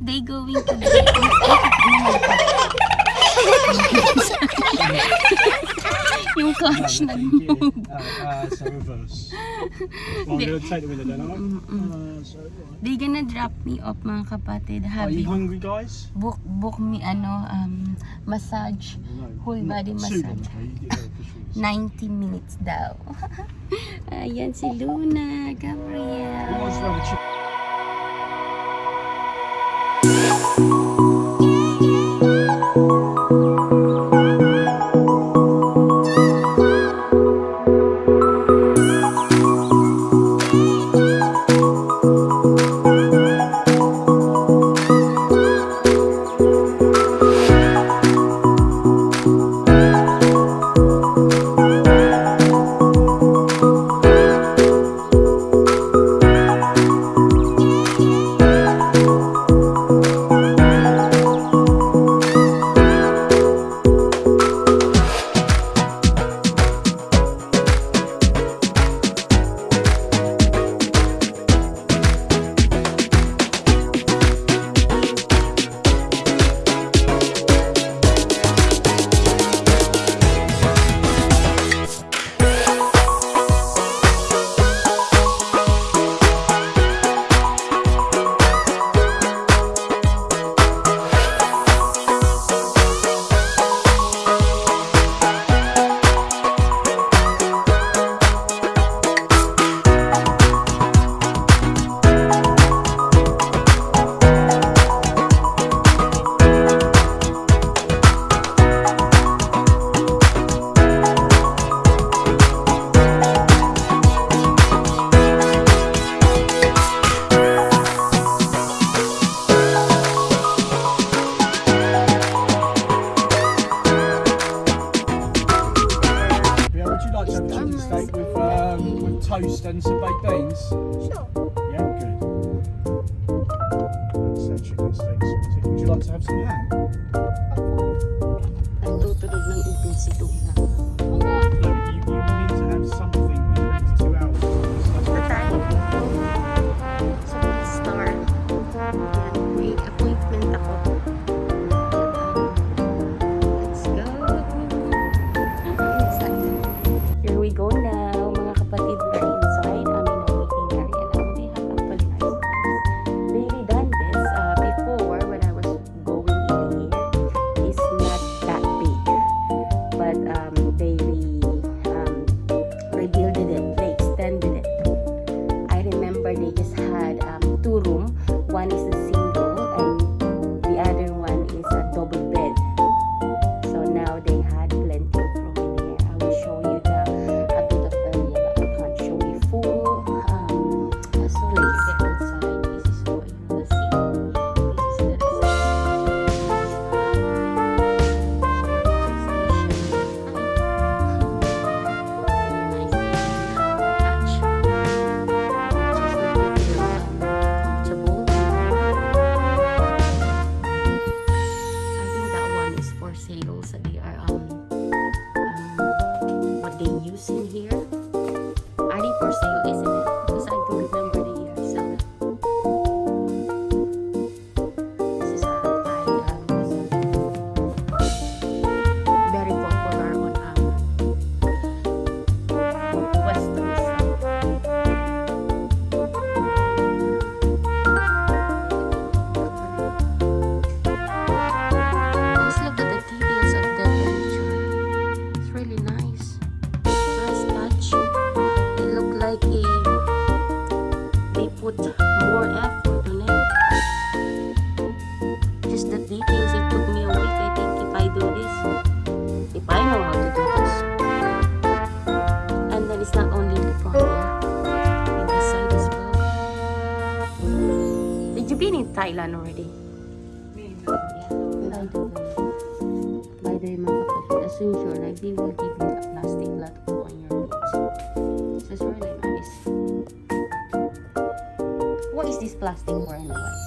they going to be yung clutch nag-move. Uh, sa reverse. Followed side with the dynamo. Mm, mm, mm. They gonna drop me off mga kapatid. Are you hungry guys? Book, book me ano, um, massage. Whole body massage. 90 minutes daw. Ayan si Luna, Gabriel. want to have some had plenty. Thailand already. Me. Yeah. By the way, mga kapatid, as usual, like, they will give you a plastic lot on your needs. So it's really nice. What is this plastic for anyway?